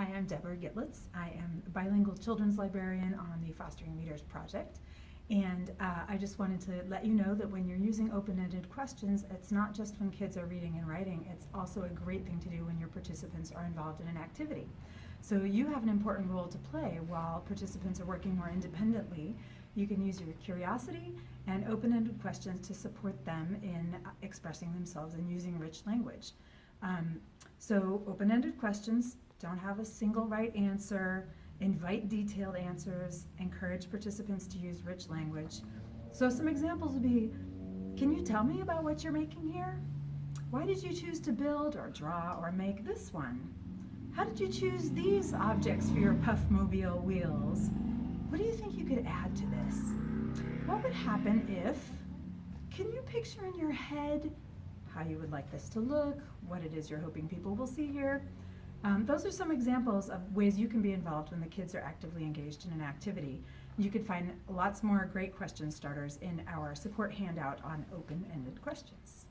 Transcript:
Hi, I'm Deborah Gitlitz. I am a bilingual children's librarian on the Fostering Leaders Project. And uh, I just wanted to let you know that when you're using open-ended questions, it's not just when kids are reading and writing, it's also a great thing to do when your participants are involved in an activity. So you have an important role to play while participants are working more independently. You can use your curiosity and open-ended questions to support them in expressing themselves and using rich language. Um, so open-ended questions don't have a single right answer. Invite detailed answers. Encourage participants to use rich language. So some examples would be, can you tell me about what you're making here? Why did you choose to build or draw or make this one? How did you choose these objects for your Puffmobile wheels? What do you think you could add to this? What would happen if, can you picture in your head how you would like this to look, what it is you're hoping people will see here? Um, those are some examples of ways you can be involved when the kids are actively engaged in an activity. You can find lots more great question starters in our support handout on open-ended questions.